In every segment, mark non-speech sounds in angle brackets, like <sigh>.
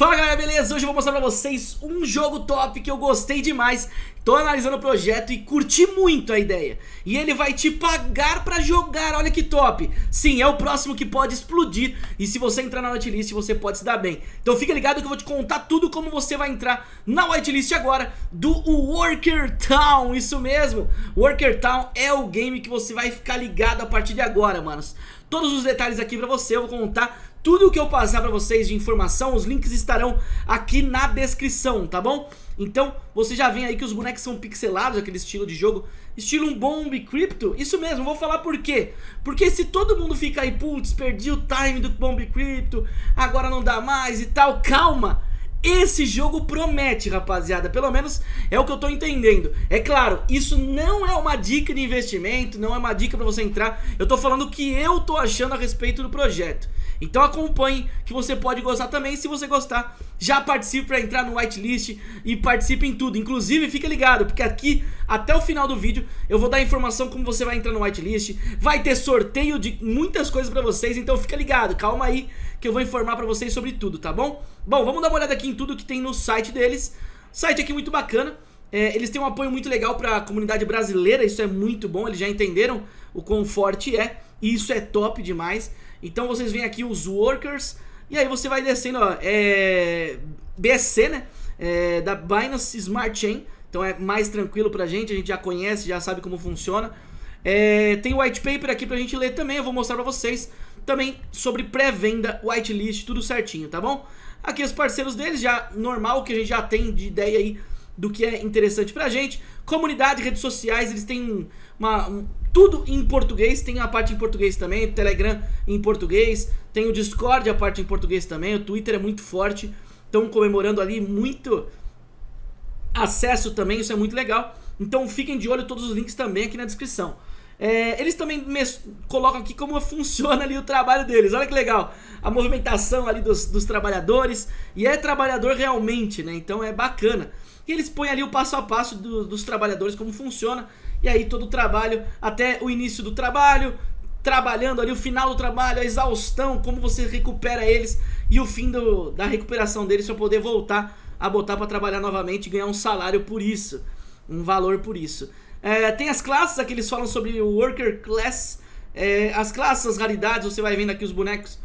Fala galera, beleza? Hoje eu vou mostrar pra vocês um jogo top que eu gostei demais. Tô analisando o projeto e curti muito a ideia. E ele vai te pagar pra jogar, olha que top. Sim, é o próximo que pode explodir. E se você entrar na whitelist você pode se dar bem. Então fica ligado que eu vou te contar tudo como você vai entrar na whitelist agora Do Worker Town, isso mesmo. Worker Town é o game que você vai ficar ligado a partir de agora, manos. Todos os detalhes aqui pra você, eu vou contar tudo o que eu passar pra vocês de informação, os links estarão aqui na descrição, tá bom? Então, você já vê aí que os bonecos são pixelados, aquele estilo de jogo, estilo um Bomb Crypto. Isso mesmo, vou falar por quê. Porque se todo mundo fica aí, putz, perdi o time do Bomb Crypto, agora não dá mais e tal, calma. Esse jogo promete, rapaziada, pelo menos é o que eu tô entendendo. É claro, isso não é uma dica de investimento, não é uma dica pra você entrar. Eu tô falando o que eu tô achando a respeito do projeto. Então acompanhe que você pode gostar também, se você gostar, já participe para entrar no whitelist e participe em tudo. Inclusive, fica ligado, porque aqui, até o final do vídeo, eu vou dar informação como você vai entrar no whitelist, vai ter sorteio de muitas coisas para vocês, então fica ligado, calma aí que eu vou informar para vocês sobre tudo, tá bom? Bom, vamos dar uma olhada aqui em tudo que tem no site deles. Site aqui muito bacana. É, eles têm um apoio muito legal para a comunidade brasileira, isso é muito bom, eles já entenderam o quão forte é, e isso é top demais. Então vocês veem aqui os workers, e aí você vai descendo, ó, é, BSC, né, é, da Binance Smart Chain, então é mais tranquilo pra gente, a gente já conhece, já sabe como funciona. É, tem o white paper aqui pra gente ler também, eu vou mostrar pra vocês também sobre pré-venda, whitelist, tudo certinho, tá bom? Aqui os parceiros deles, já normal, que a gente já tem de ideia aí do que é interessante pra gente. Comunidade, redes sociais, eles têm uma, um, tudo em português, tem a parte em português também, Telegram em português, tem o Discord a parte em português também, o Twitter é muito forte, estão comemorando ali muito acesso também, isso é muito legal. Então fiquem de olho, todos os links também aqui na descrição. É, eles também colocam aqui como <laughs> funciona ali o trabalho deles, olha que legal. A movimentação ali dos, dos trabalhadores, e é trabalhador realmente, né, então é bacana. E eles põem ali o passo a passo do, dos trabalhadores, como funciona, e aí todo o trabalho, até o início do trabalho, trabalhando ali, o final do trabalho, a exaustão, como você recupera eles e o fim do, da recuperação deles para poder voltar a botar para trabalhar novamente e ganhar um salário por isso, um valor por isso. É, tem as classes, aqui eles falam sobre o Worker Class, é, as classes, as raridades, você vai vendo aqui os bonecos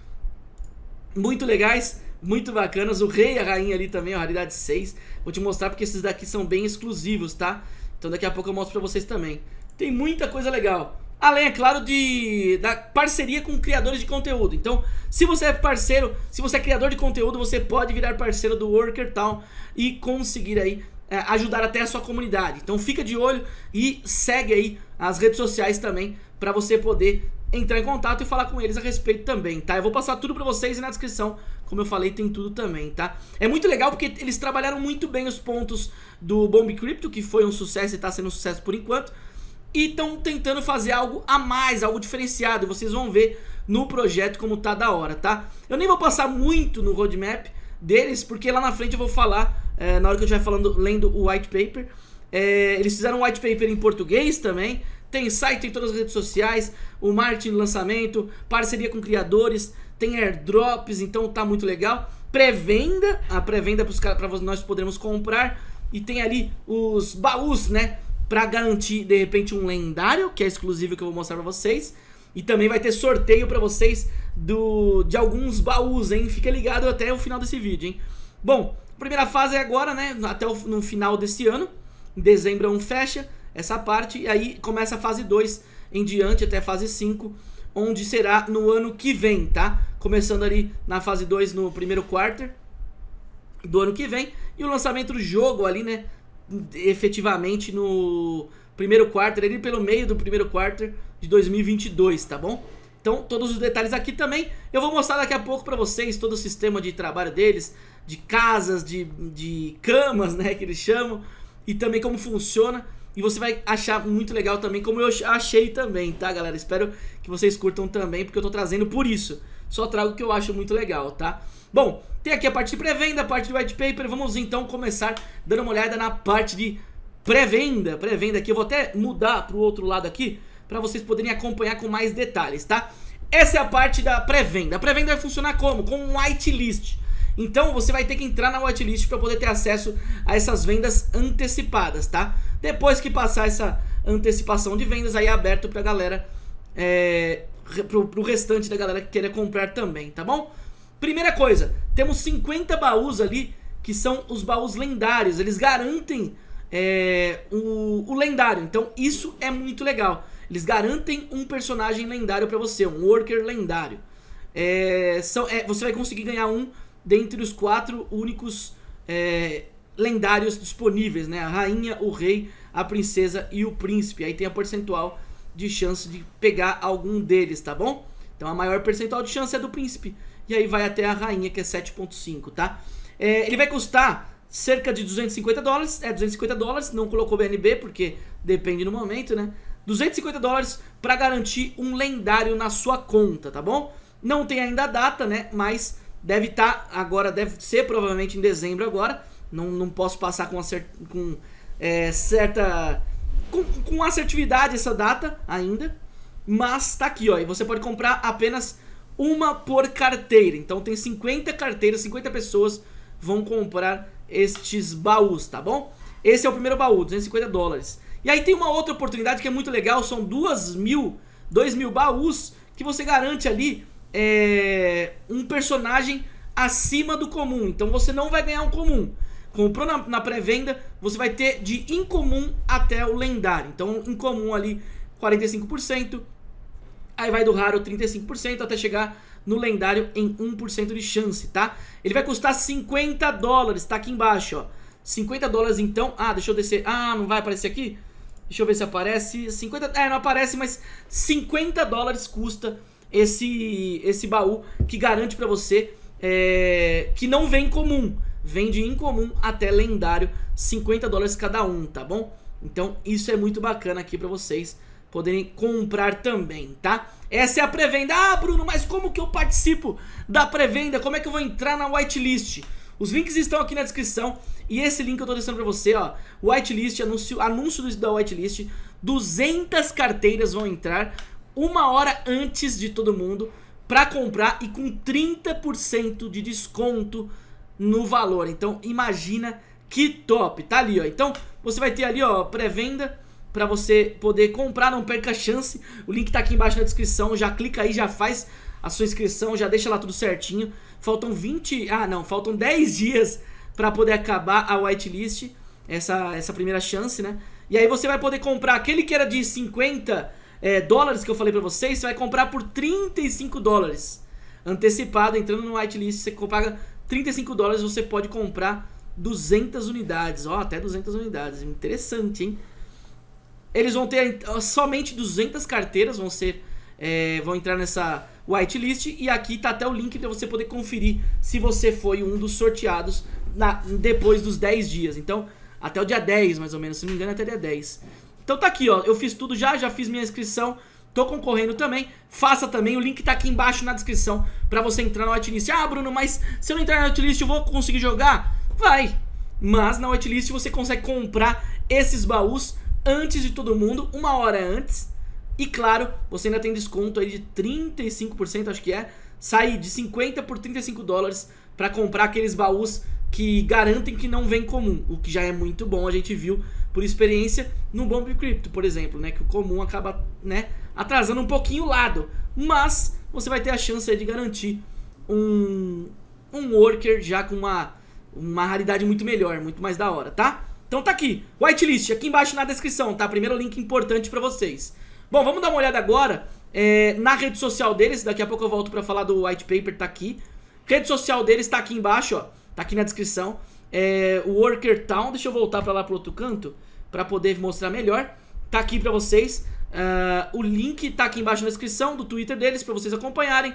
muito legais, muito bacanas, o rei e a rainha ali também, a raridade 6, vou te mostrar porque esses daqui são bem exclusivos, tá? Então daqui a pouco eu mostro pra vocês também. Tem muita coisa legal. Além, é claro, de da parceria com criadores de conteúdo. Então, se você é parceiro, se você é criador de conteúdo, você pode virar parceiro do Worker Town e conseguir aí é, ajudar até a sua comunidade. Então fica de olho e segue aí as redes sociais também para você poder entrar em contato e falar com eles a respeito também, tá? Eu vou passar tudo pra vocês e na descrição, como eu falei, tem tudo também, tá? É muito legal porque eles trabalharam muito bem os pontos do Bomb Crypto, que foi um sucesso e tá sendo um sucesso por enquanto, e estão tentando fazer algo a mais, algo diferenciado, e vocês vão ver no projeto como tá da hora, tá? Eu nem vou passar muito no roadmap deles, porque lá na frente eu vou falar, é, na hora que eu estiver falando, lendo o white paper, é, eles fizeram um white paper em português também, tem site em todas as redes sociais, o marketing lançamento, parceria com criadores, tem airdrops, então tá muito legal. Pré-venda, a pré-venda para nós podermos comprar. E tem ali os baús, né? Pra garantir, de repente, um lendário, que é exclusivo que eu vou mostrar pra vocês. E também vai ter sorteio pra vocês do, de alguns baús, hein? Fica ligado até o final desse vídeo, hein? Bom, primeira fase é agora, né? Até o, no final desse ano. Em dezembro é um fecha essa parte, e aí começa a fase 2 em diante até a fase 5, onde será no ano que vem, tá? Começando ali na fase 2 no primeiro quarter do ano que vem, e o lançamento do jogo ali, né, efetivamente no primeiro quarter, ali pelo meio do primeiro quarter de 2022, tá bom? Então, todos os detalhes aqui também, eu vou mostrar daqui a pouco pra vocês todo o sistema de trabalho deles, de casas, de, de camas, né, que eles chamam, e também como funciona. E você vai achar muito legal também, como eu achei também, tá, galera? Espero que vocês curtam também, porque eu tô trazendo por isso. Só trago o que eu acho muito legal, tá? Bom, tem aqui a parte de pré-venda, a parte de white paper. Vamos então começar dando uma olhada na parte de pré-venda. Pré-venda aqui, eu vou até mudar pro outro lado aqui, pra vocês poderem acompanhar com mais detalhes, tá? Essa é a parte da pré-venda. A pré-venda vai funcionar como? Com um whitelist. Então você vai ter que entrar na whitelist para poder ter acesso a essas vendas antecipadas, tá? Depois que passar essa antecipação de vendas, aí é aberto pra galera, é, pro, pro restante da galera que queira comprar também, tá bom? Primeira coisa, temos 50 baús ali, que são os baús lendários, eles garantem é, o, o lendário, então isso é muito legal. Eles garantem um personagem lendário pra você, um worker lendário. É, são, é, você vai conseguir ganhar um dentre os quatro únicos é, lendários disponíveis, né? A rainha, o rei, a princesa e o príncipe. Aí tem a percentual de chance de pegar algum deles, tá bom? Então a maior percentual de chance é do príncipe. E aí vai até a rainha, que é 7.5, tá? É, ele vai custar cerca de 250 dólares. É, 250 dólares, não colocou BNB, porque depende do momento, né? 250 dólares para garantir um lendário na sua conta, tá bom? Não tem ainda a data, né? Mas deve estar tá, agora, deve ser provavelmente em dezembro agora. Não, não posso passar com, acert, com é, certa... Com, com assertividade essa data ainda. Mas tá aqui, ó. E você pode comprar apenas uma por carteira. Então tem 50 carteiras, 50 pessoas vão comprar estes baús, tá bom? Esse é o primeiro baú, 250 dólares. E aí tem uma outra oportunidade que é muito legal, são duas mil, dois mil baús que você garante ali é, um personagem acima do comum. Então você não vai ganhar um comum. Comprou na, na pré-venda, você vai ter de incomum até o lendário. Então incomum ali 45%, aí vai do raro 35% até chegar no lendário em 1% de chance, tá? Ele vai custar 50 dólares, tá aqui embaixo, ó. 50 dólares então, ah, deixa eu descer, ah, não vai aparecer aqui? Deixa eu ver se aparece. 50. É, não aparece, mas 50 dólares custa esse, esse baú que garante pra você é, que não vem comum. Vem de incomum até lendário, 50 dólares cada um, tá bom? Então isso é muito bacana aqui pra vocês poderem comprar também, tá? Essa é a pré-venda. Ah, Bruno, mas como que eu participo da pré-venda? Como é que eu vou entrar na whitelist? Os links estão aqui na descrição e esse link eu tô deixando pra você, ó. Whitelist, anúncio, anúncio da whitelist. 200 carteiras vão entrar uma hora antes de todo mundo pra comprar e com 30% de desconto no valor. Então imagina que top, tá ali, ó. Então você vai ter ali, ó, pré-venda pra você poder comprar, não perca a chance. O link tá aqui embaixo na descrição, já clica aí, já faz a sua inscrição, já deixa lá tudo certinho. Faltam 20, ah não, faltam 10 dias para poder acabar a whitelist, essa, essa primeira chance, né? E aí você vai poder comprar aquele que era de 50 é, dólares que eu falei pra vocês, você vai comprar por 35 dólares. Antecipado, entrando no whitelist, você paga 35 dólares, você pode comprar 200 unidades. Ó, até 200 unidades. Interessante, hein? Eles vão ter somente 200 carteiras, vão ser é, vão entrar nessa whitelist e aqui tá até o link para você poder conferir se você foi um dos sorteados na, depois dos 10 dias. Então, até o dia 10 mais ou menos, se não me engano até dia 10. Então tá aqui, ó, eu fiz tudo já, já fiz minha inscrição, tô concorrendo também, faça também, o link tá aqui embaixo na descrição pra você entrar na whitelist. Ah, Bruno, mas se eu não entrar na whitelist eu vou conseguir jogar? Vai! Mas na whitelist você consegue comprar esses baús antes de todo mundo, uma hora antes, e claro, você ainda tem desconto aí de 35%, acho que é. Sai de 50 por 35 dólares para comprar aqueles baús que garantem que não vem comum. O que já é muito bom, a gente viu por experiência no Bomb Crypto, por exemplo, né? Que o comum acaba, né, atrasando um pouquinho o lado. Mas você vai ter a chance de garantir um, um worker já com uma, uma raridade muito melhor, muito mais da hora, tá? Então tá aqui, whitelist, aqui embaixo na descrição, tá? Primeiro link importante pra vocês. Bom, vamos dar uma olhada agora é, na rede social deles. Daqui a pouco eu volto pra falar do white paper, tá aqui. Rede social deles tá aqui embaixo, ó. Tá aqui na descrição. É, o Worker Town, deixa eu voltar pra lá pro outro canto pra poder mostrar melhor. Tá aqui pra vocês. Uh, o link tá aqui embaixo na descrição do Twitter deles pra vocês acompanharem.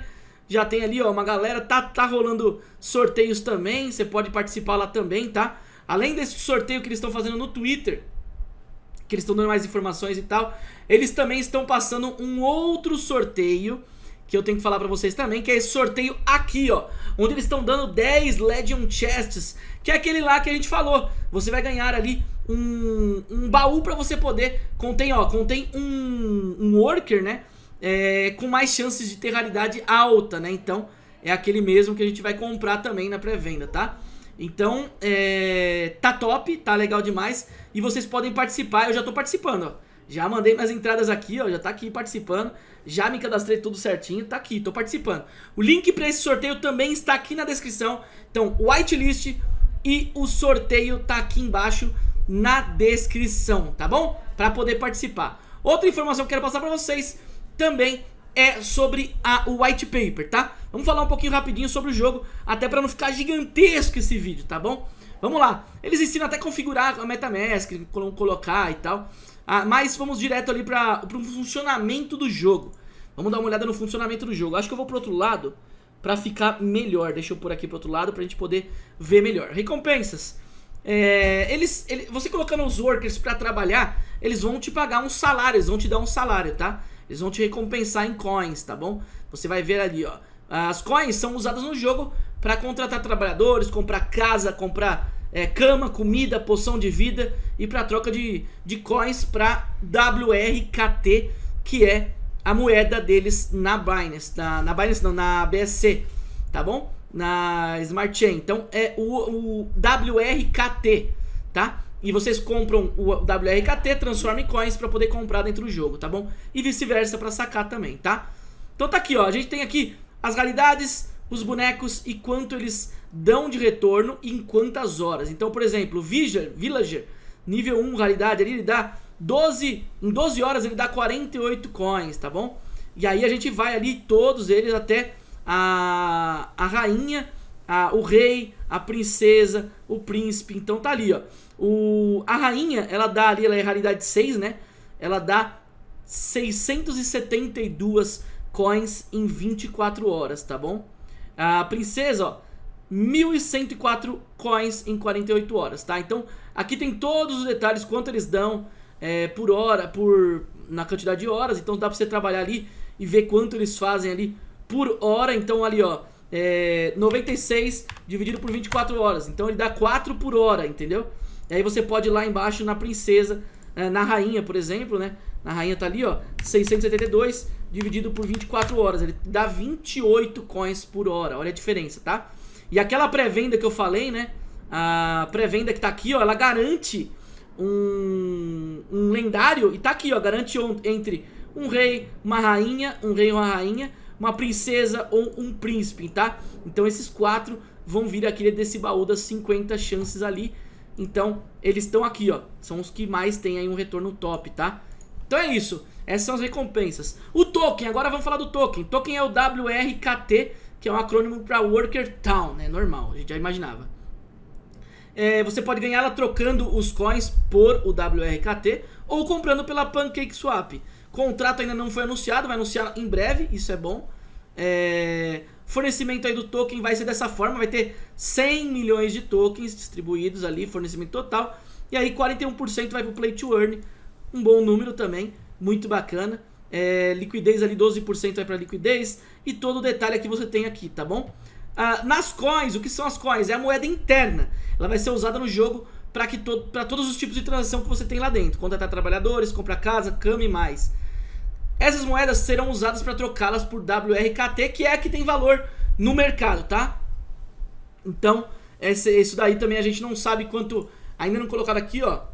Já tem ali, ó, uma galera, tá, tá rolando sorteios também, você pode participar lá também, tá? Além desse sorteio que eles estão fazendo no Twitter, que eles estão dando mais informações e tal. Eles também estão passando um outro sorteio que eu tenho que falar pra vocês também, que é esse sorteio aqui, ó, onde eles estão dando 10 Legion Chests, que é aquele lá que a gente falou. Você vai ganhar ali um, um baú pra você poder, contém, ó, contém um, um worker, né, é, com mais chances de ter raridade alta, né, então é aquele mesmo que a gente vai comprar também na pré-venda, tá? Então, é, tá top, tá legal demais e vocês podem participar, eu já tô participando, ó. Já mandei minhas entradas aqui, ó, já tá aqui participando. Já me cadastrei tudo certinho, tá aqui, tô participando. O link pra esse sorteio também está aqui na descrição. Então, whitelist e o sorteio tá aqui embaixo na descrição, tá bom? Pra poder participar. Outra informação que eu quero passar pra vocês também é sobre a, o white paper, tá? Vamos falar um pouquinho rapidinho sobre o jogo, até pra não ficar gigantesco esse vídeo, tá bom? Vamos lá, eles ensinam até configurar a MetaMask, colocar e tal ah, Mas vamos direto ali para o funcionamento do jogo. Vamos dar uma olhada no funcionamento do jogo. Acho que eu vou pro outro lado pra ficar melhor. Deixa eu pôr aqui pro outro lado pra gente poder ver melhor. Recompensas. É, eles, ele, Você colocando os workers pra trabalhar Eles vão te pagar um salário, eles vão te dar um salário, tá? Eles vão te recompensar em coins, tá bom? Você vai ver ali, ó. As coins são usadas no jogo para contratar trabalhadores, comprar casa, comprar é, cama, comida, poção de vida e para troca de, de coins para WRKT, que é a moeda deles na Binance, na, na Binance não, na BSC, tá bom? Na Smart Chain, então é o, o WRKT, tá? E vocês compram o WRKT, transformam em coins para poder comprar dentro do jogo, tá bom? E vice-versa para sacar também, tá? Então tá aqui, ó, a gente tem aqui as realidades, os bonecos e quanto eles dão de retorno em quantas horas. Então, por exemplo, Villager, Villager nível 1 raridade, ali ele dá 12, em 12 horas ele dá 48 coins, tá bom? E aí a gente vai ali todos eles até a, a rainha, a, o rei, a princesa, o príncipe. Então tá ali, ó. O, a rainha, ela dá ali, ela é raridade 6, né? Ela dá 672 coins em 24 horas, tá bom? A princesa, ó, 1.104 coins em 48 horas, tá? Então, aqui tem todos os detalhes, quanto eles dão é, por hora, por na quantidade de horas. Então, dá pra você trabalhar ali e ver quanto eles fazem ali por hora. Então, ali, ó, é, 96 dividido por 24 horas. Então, ele dá 4 por hora, entendeu? E aí você pode ir lá embaixo na princesa, é, na rainha, por exemplo, né? Na rainha tá ali, ó, 672 dividido por 24 horas. Ele dá 28 coins por hora. Olha a diferença, tá? E aquela pré-venda que eu falei, né? A pré-venda que tá aqui, ó, ela garante um, um lendário. E tá aqui, ó, garante entre um rei, uma rainha, um rei e uma rainha, uma princesa ou um príncipe, tá? Então esses quatro vão vir aqui desse baú das 50 chances ali. Então eles estão aqui, ó. São os que mais tem aí um retorno top, tá? Então é isso. Essas são as recompensas. O token, agora vamos falar do token. Token é o WRKT, que é um acrônimo para Worker Town, né? Normal, a gente já imaginava. É, você pode ganhar ela trocando os coins por o WRKT ou comprando pela PancakeSwap. Contrato ainda não foi anunciado, vai anunciar em breve, isso é bom. É, fornecimento aí do token vai ser dessa forma, vai ter 100 milhões de tokens distribuídos ali, fornecimento total. E aí 41% vai pro Play to Earn, um bom número também muito bacana. É, liquidez ali, 12% vai para liquidez e todo o detalhe que você tem aqui, tá bom? Ah, nas coins, o que são as coins? É a moeda interna. Ela vai ser usada no jogo para to todos os tipos de transação que você tem lá dentro. Contratar trabalhadores, comprar casa, cama e mais. Essas moedas serão usadas para trocá-las por WRKT, que é a que tem valor no mercado, tá? Então, esse, isso daí também a gente não sabe quanto... Ainda não colocado aqui, ó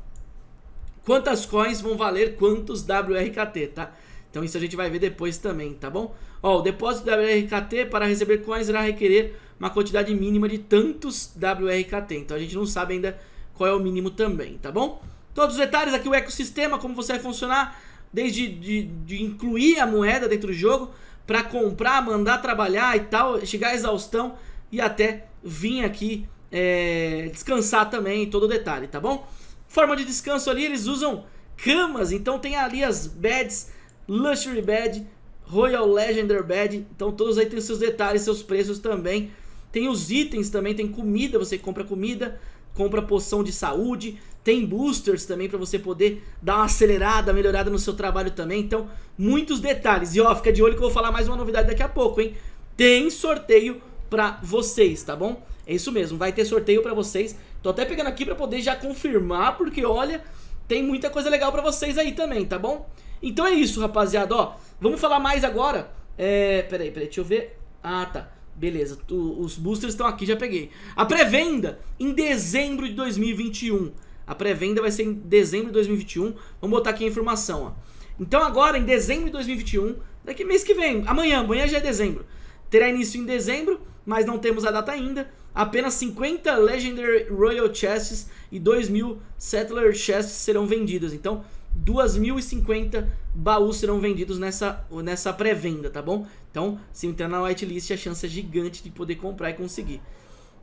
quantas coins vão valer quantos WRKT, tá? Então isso a gente vai ver depois também, tá bom? Ó, o depósito WRKT para receber coins irá requerer uma quantidade mínima de tantos WRKT. Então a gente não sabe ainda qual é o mínimo também, tá bom? Todos os detalhes aqui, o ecossistema, como você vai funcionar, desde de, de incluir a moeda dentro do jogo, para comprar, mandar trabalhar e tal, chegar à exaustão e até vir aqui é, descansar também, todo o detalhe, tá bom? Forma de descanso ali, eles usam camas, então tem ali as beds, Luxury Bed, Royal Legendary Bed, então todos aí tem seus detalhes, seus preços também. Tem os itens também, tem comida, você compra comida, compra poção de saúde, tem boosters também para você poder dar uma acelerada, melhorada no seu trabalho também. Então, muitos detalhes. E ó, fica de olho que eu vou falar mais uma novidade daqui a pouco, hein? Tem sorteio pra vocês, tá bom? É isso mesmo, vai ter sorteio pra vocês. Tô até pegando aqui pra poder já confirmar, porque olha, tem muita coisa legal pra vocês aí também, tá bom? Então é isso, rapaziada, ó. Vamos falar mais agora. É, peraí, peraí, deixa eu ver. Ah, tá. Beleza, tu, os boosters estão aqui, já peguei. A pré-venda em dezembro de 2021. A pré-venda vai ser em dezembro de 2021. Vamos botar aqui a informação, ó. Então agora, em dezembro de 2021, daqui mês que vem, amanhã, amanhã já é dezembro. Terá início em dezembro, mas não temos a data ainda. Apenas 50 Legendary Royal Chests e 2.000 Settler Chests serão vendidos. Então, 2.050 baús serão vendidos nessa, nessa pré-venda, tá bom? Então, se entrar na whitelist, a chance é gigante de poder comprar e conseguir.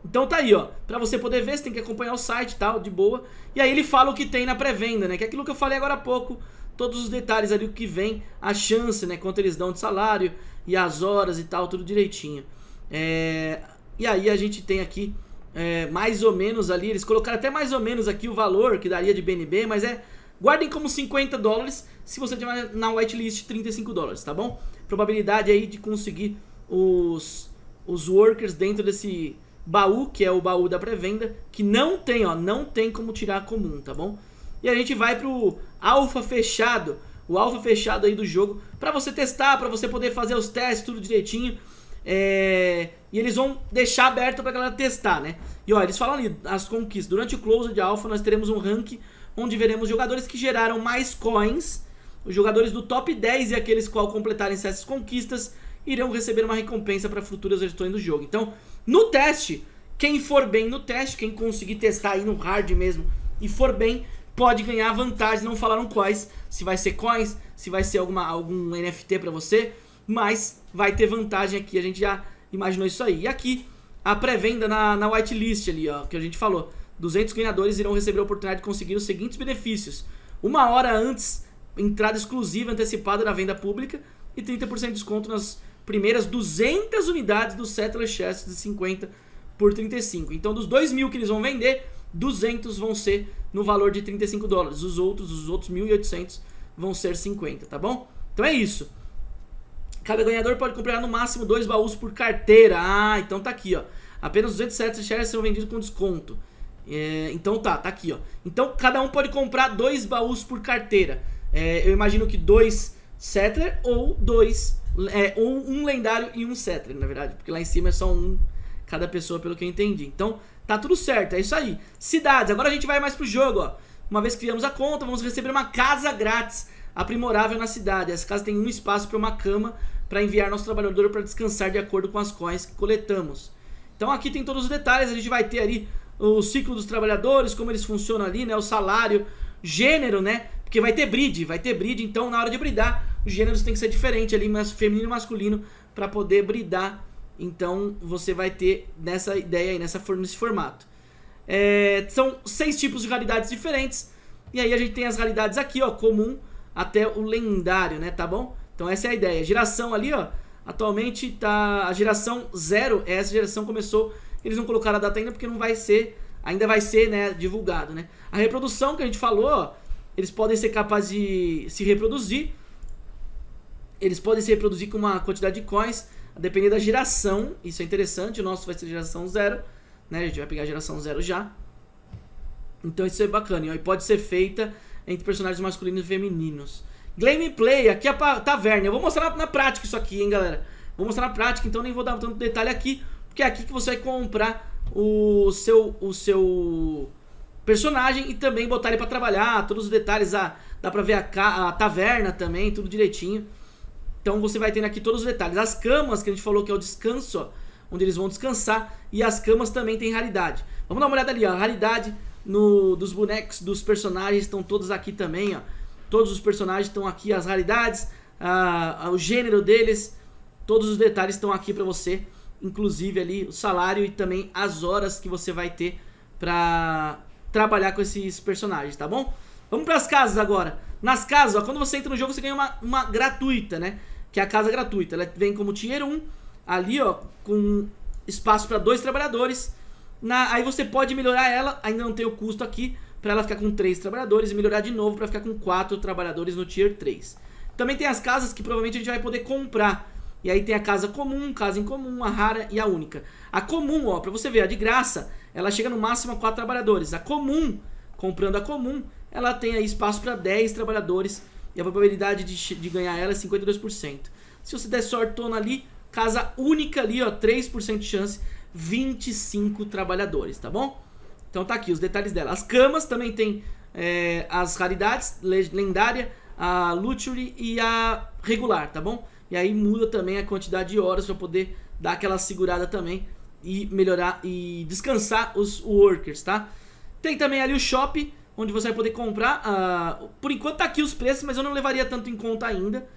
Então tá aí, ó. Pra você poder ver, você tem que acompanhar o site e tal, de boa. E aí ele fala o que tem na pré-venda, né? Que é aquilo que eu falei agora há pouco. Todos os detalhes ali, o que vem, a chance, né? Quanto eles dão de salário e as horas e tal, tudo direitinho. É... E aí a gente tem aqui é, mais ou menos ali, eles colocaram até mais ou menos aqui o valor que daria de BNB, mas é... Guardem como 50 dólares se você tiver na whitelist 35 dólares, tá bom? Probabilidade aí de conseguir os, os workers dentro desse baú, que é o baú da pré-venda, que não tem, ó, não tem como tirar comum, tá bom? E a gente vai pro alfa fechado, o alfa fechado aí do jogo, pra você testar, pra você poder fazer os testes, tudo direitinho. É... E eles vão deixar aberto pra galera testar, né? E ó, eles falam ali, as conquistas. Durante o close de alfa nós teremos um rank onde veremos jogadores que geraram mais coins. Os jogadores do top 10 e aqueles que completarem essas conquistas irão receber uma recompensa para futuras versões do jogo. Então, no teste, quem for bem no teste, quem conseguir testar aí no hard mesmo e for bem, pode ganhar vantagem. Não falaram quais, se vai ser coins, se vai ser alguma, algum NFT para você, mas vai ter vantagem aqui, a gente já imaginou isso aí. E aqui, a pré-venda na, na whitelist ali, ó, que a gente falou. 200 ganhadores irão receber a oportunidade de conseguir os seguintes benefícios. Uma hora antes, entrada exclusiva antecipada na venda pública e 30% de desconto nas primeiras 200 unidades do Settler Chest de 50 por 35. Então dos 2 mil que eles vão vender, 200 vão ser no valor de 35 dólares. Os outros, os outros 1.800 vão ser 50, tá bom? Então é isso. Cada ganhador pode comprar no máximo dois baús por carteira. Ah, então tá aqui, ó. Apenas 207 shares serão vendidos com desconto. É, então tá, tá aqui, ó. Então cada um pode comprar dois baús por carteira. É, eu imagino que dois Settler ou dois é, ou um lendário e um Settler, na verdade. Porque lá em cima é só um cada pessoa, pelo que eu entendi. Então, tá tudo certo, é isso aí. Cidades, agora a gente vai mais pro jogo, ó. Uma vez que criamos a conta, vamos receber uma casa grátis aprimorável na cidade. Essa casa tem um espaço para uma cama para enviar nosso trabalhador para descansar de acordo com as coins que coletamos. Então aqui tem todos os detalhes, a gente vai ter ali o ciclo dos trabalhadores, como eles funcionam ali, né, o salário, gênero, né, porque vai ter breed, vai ter breed, então na hora de bridar, os gêneros tem que ser diferente ali, mas feminino e masculino, para poder bridar. Então você vai ter nessa ideia aí, nessa, nesse formato. É, são seis tipos de raridades diferentes. E aí a gente tem as raridades aqui, ó, comum até o lendário, né, tá bom? Então essa é a ideia. Geração ali, ó, atualmente tá a geração zero, essa geração começou, eles não colocaram a data ainda porque não vai ser, ainda vai ser, né, divulgado, né? A reprodução que a gente falou, eles podem ser capazes de se reproduzir eles podem se reproduzir com uma quantidade de coins, a depender da geração. Isso é interessante, o nosso vai ser geração zero, né? A gente vai pegar a geração zero já. Então isso é bacana. E pode ser feita entre personagens masculinos e femininos. Gameplay, aqui é a taverna. Eu vou mostrar na, prática isso aqui, hein, galera. Vou mostrar na prática, então nem vou dar tanto detalhe aqui, porque é aqui que você vai comprar o seu, o seu personagem e também botar ele pra trabalhar, todos os detalhes, ah, dá pra ver a, a taverna também, tudo direitinho. Então você vai tendo aqui todos os detalhes. As camas, que a gente falou que é o descanso, ó, onde eles vão descansar. E as camas também tem raridade. Vamos dar uma olhada ali, ó. A raridade no, dos bonecos, dos personagens, estão todos aqui também, ó. Todos os personagens estão aqui, as raridades, a, a, o gênero deles. Todos os detalhes estão aqui pra você. Inclusive ali o salário e também as horas que você vai ter pra trabalhar com esses personagens, tá bom? Vamos pras casas agora. Nas casas, ó, quando você entra no jogo, você ganha uma, uma gratuita, né? que é a casa gratuita. Ela vem como Tier 1, ali ó, com espaço para dois trabalhadores. Na, aí você pode melhorar ela, ainda não tem o custo aqui, para ela ficar com três trabalhadores e melhorar de novo para ficar com quatro trabalhadores no Tier 3. Também tem as casas que provavelmente a gente vai poder comprar. E aí tem a casa comum, casa incomum, a rara e a única. A comum, ó, pra você ver, a de graça, ela chega no máximo a 4 trabalhadores. A comum, comprando a comum, ela tem aí espaço para 10 trabalhadores e a probabilidade de, de ganhar ela é 52%. Se você der sortona ali, Casa única ali, ó, 3% de chance, 25 trabalhadores, tá bom? Então tá aqui os detalhes dela. As camas também tem é, as raridades, lendária, a luxury e a regular, tá bom? E aí muda também a quantidade de horas para poder dar aquela segurada também e melhorar e descansar os workers, tá? Tem também ali o shop, onde você vai poder comprar, uh, por enquanto tá aqui os preços, mas eu não levaria tanto em conta ainda,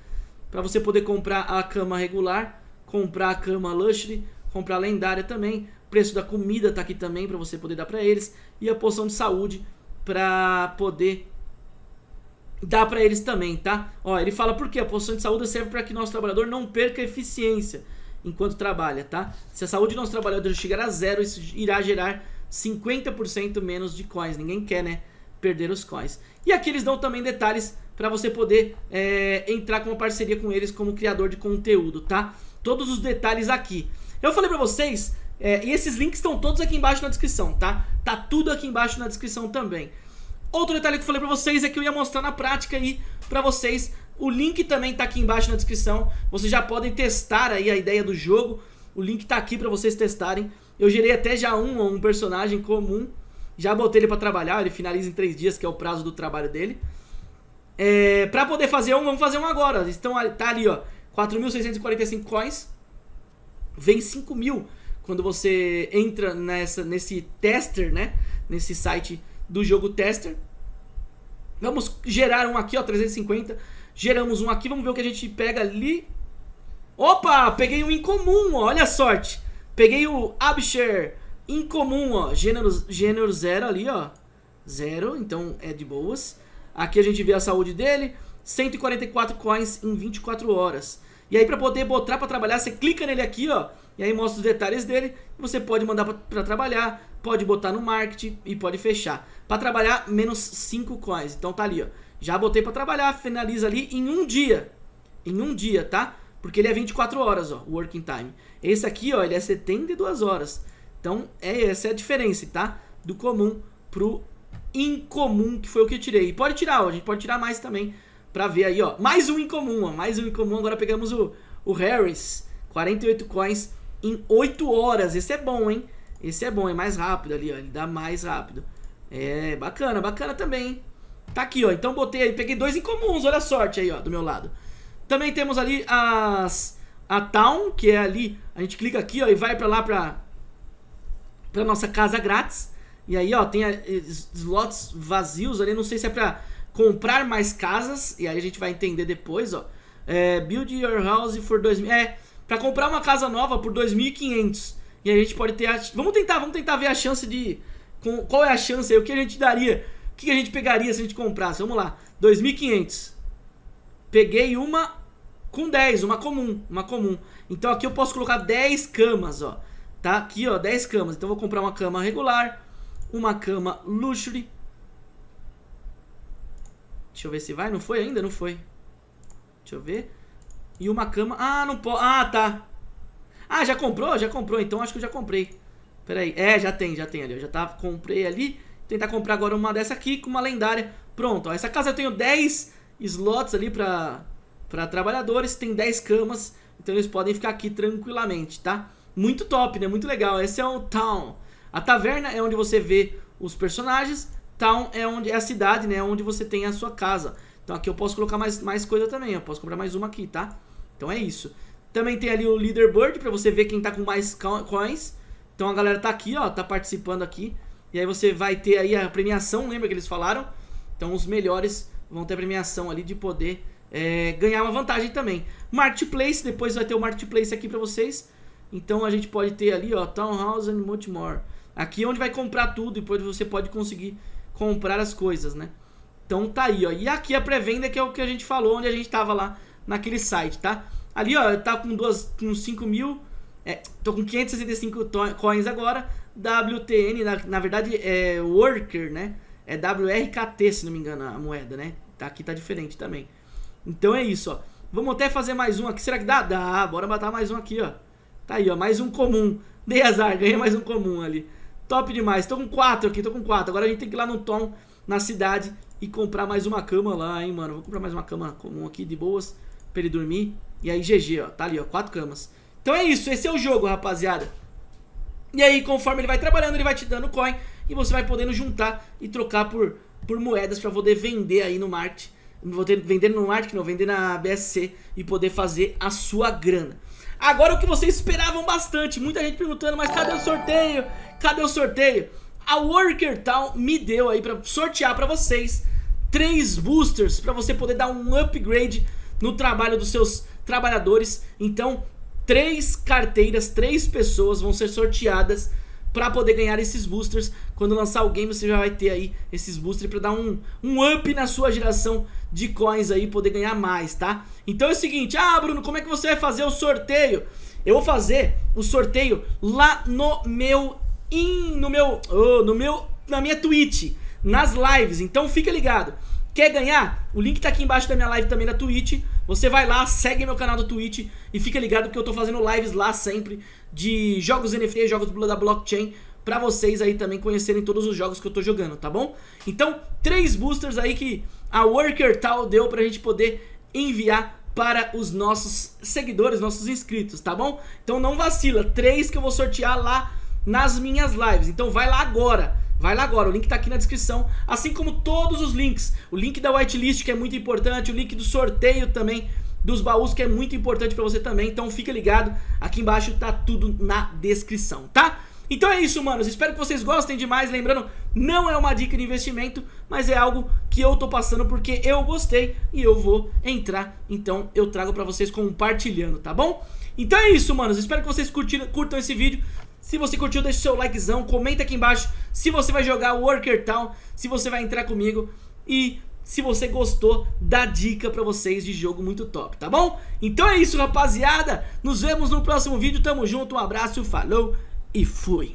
para você poder comprar a cama regular, comprar a cama luxury, comprar a lendária também, o preço da comida tá aqui também para você poder dar para eles, e a poção de saúde para poder dar para eles também, tá? Ó, ele fala por quê? A poção de saúde serve para que nosso trabalhador não perca eficiência enquanto trabalha, tá? Se a saúde do nosso trabalhador chegar a zero, isso irá gerar 50% menos de coins. Ninguém quer, né, perder os coins. E aqui eles dão também detalhes para você poder é, entrar com uma parceria com eles como criador de conteúdo, tá? Todos os detalhes aqui. Eu falei para vocês, é, e esses links estão todos aqui embaixo na descrição, tá? Tá tudo aqui embaixo na descrição também. Outro detalhe que eu falei pra vocês é que eu ia mostrar na prática aí pra vocês. O link também tá aqui embaixo na descrição. Vocês já podem testar aí a ideia do jogo. O link tá aqui pra vocês testarem. Eu gerei até já um, um personagem comum. Já botei ele pra trabalhar, ele finaliza em 3 dias, que é o prazo do trabalho dele. É, pra poder fazer um, vamos fazer um agora. Estão, tá ali, ó, 4.645 coins. Vem 5 mil quando você entra nessa, nesse tester, né? Nesse site do jogo tester. Vamos gerar um aqui, ó, 350. Geramos um aqui, vamos ver o que a gente pega ali. Opa, peguei um incomum, ó, olha a sorte. Peguei o Absher incomum, ó, gênero, gênero zero ali, ó. Zero, então é de boas. Aqui a gente vê a saúde dele, 144 coins em 24 horas. E aí pra poder botar pra trabalhar, você clica nele aqui, ó, e aí mostra os detalhes dele. Você pode mandar pra trabalhar, pode botar no marketing e pode fechar. Pra trabalhar, menos 5 coins. Então tá ali, ó. Já botei pra trabalhar, finaliza ali em um dia. Em um dia, tá? Porque ele é 24 horas, ó, working time. Esse aqui, ó, ele é 72 horas. Então, é, essa é a diferença, tá? Do comum pro incomum, que foi o que eu tirei. E pode tirar, ó, a gente pode tirar mais também pra ver aí, ó. Mais um incomum, ó, mais um incomum. Agora pegamos o, o Harris, 48 coins em 8 horas. Esse é bom, hein? Esse é bom, é mais rápido ali, ó. Ele dá mais rápido. É, bacana, bacana também, hein? Tá aqui, ó. Então botei aí, peguei dois incomuns, olha a sorte aí, ó, do meu lado. Também temos ali as a Town, que é ali, a gente clica aqui, ó, e vai pra lá pra, pra nossa casa grátis. E aí, ó, tem slots vazios ali, não sei se é pra comprar mais casas, e aí a gente vai entender depois, ó. É, build your house for 2000, é, pra comprar uma casa nova por 2.500. E a gente pode ter, a, vamos tentar, vamos tentar ver a chance de, qual é a chance aí, o que a gente daria, o que a gente pegaria se a gente comprasse, vamos lá, 2.500. Peguei uma com 10, uma comum, uma comum. Então aqui eu posso colocar 10 camas, ó. Tá aqui, ó, 10 camas. Então eu vou comprar uma cama regular, uma cama luxury. Deixa eu ver se vai. Não foi ainda? Não foi. Deixa eu ver. E uma cama... Ah, não pode... Ah, tá. Ah, já comprou? Já comprou. Então acho que eu já comprei. Pera aí. É, já tem, já tem ali. Eu já tava, comprei ali. Tentar comprar agora uma dessa aqui com uma lendária. Pronto, ó. Essa casa eu tenho 10 slots ali pra para trabalhadores, tem 10 camas, então eles podem ficar aqui tranquilamente, tá? Muito top, né? Muito legal. Esse é o Town. A taverna é onde você vê os personagens, Town é onde é a cidade, né? Onde você tem a sua casa. Então aqui eu posso colocar mais, mais coisa também, eu posso comprar mais uma aqui, tá? Então é isso. Também tem ali o Leaderboard para você ver quem tá com mais coins. Então a galera tá aqui, ó, tá participando aqui. E aí você vai ter aí a premiação, lembra que eles falaram? Então os melhores vão ter a premiação ali de poder é, ganhar uma vantagem também. Marketplace, depois vai ter o Marketplace aqui pra vocês. Então a gente pode ter ali, ó, Townhouse and much more. Aqui é onde vai comprar tudo, depois você pode conseguir comprar as coisas, né? Então tá aí, ó. E aqui a pré-venda que é o que a gente falou, onde a gente tava lá naquele site, tá? Ali, ó, tá com, duas, com 5 mil, é, tô com 565 coins agora. WTN, na, na verdade é Worker, né? É WRKT, se não me engano, a moeda, né? Tá, aqui tá diferente também. Então é isso, ó. Vamos até fazer mais um aqui. Será que dá? Dá. Bora matar mais um aqui, ó. Tá aí, ó. Mais um comum. Dei azar. <laughs> Ganhei mais um comum ali. Top demais. Tô com quatro aqui. Tô com quatro. Agora a gente tem que ir lá no Tom, na cidade, e comprar mais uma cama lá, hein, mano. Vou comprar mais uma cama comum aqui, de boas, pra ele dormir. E aí, GG, ó. Tá ali, ó. Quatro camas. Então é isso, esse é o jogo, rapaziada. E aí, conforme ele vai trabalhando, ele vai te dando coin e você vai podendo juntar e trocar por, por moedas pra poder vender aí no market. Vender no market, não, vender na BSC e poder fazer a sua grana. Agora o que vocês esperavam bastante, muita gente perguntando, mas cadê o sorteio? Cadê o sorteio? A Worker Town me deu aí pra sortear pra vocês três boosters pra você poder dar um upgrade no trabalho dos seus trabalhadores. Então, três carteiras, três pessoas vão ser sorteadas pra poder ganhar esses boosters. Quando lançar o game você já vai ter aí esses boosters pra dar um, um up na sua geração de coins aí, poder ganhar mais, tá? Então é o seguinte, ah Bruno, como é que você vai fazer o sorteio? Eu vou fazer o sorteio lá no meu, in, no meu, oh, no meu, na minha Twitch, nas lives, então fica ligado. Quer ganhar? O link tá aqui embaixo da minha live também na Twitch. Você vai lá, segue meu canal do Twitch e fica ligado que eu tô fazendo lives lá sempre de jogos NFT, jogos da blockchain pra vocês aí também conhecerem todos os jogos que eu tô jogando, tá bom? Então, três boosters aí que a Worker Tal deu pra gente poder enviar para os nossos seguidores, nossos inscritos, tá bom? Então não vacila, três que eu vou sortear lá nas minhas lives. Então vai lá agora Vai lá agora, o link tá aqui na descrição, assim como todos os links. O link da whitelist que é muito importante, o link do sorteio também dos baús que é muito importante pra você também. Então fica ligado, aqui embaixo tá tudo na descrição, tá? Então é isso, manos. Espero que vocês gostem demais. Lembrando, não é uma dica de investimento, mas é algo que eu tô passando porque eu gostei e eu vou entrar. Então eu trago pra vocês compartilhando, tá bom? Então é isso, manos. Espero que vocês curtiram, curtam esse vídeo. Se você curtiu, deixa o seu likezão, comenta aqui embaixo se você vai jogar Worker Town, se você vai entrar comigo e se você gostou da dica pra vocês de jogo muito top, tá bom? Então é isso, rapaziada. Nos vemos no próximo vídeo. Tamo junto, um abraço, falou e fui.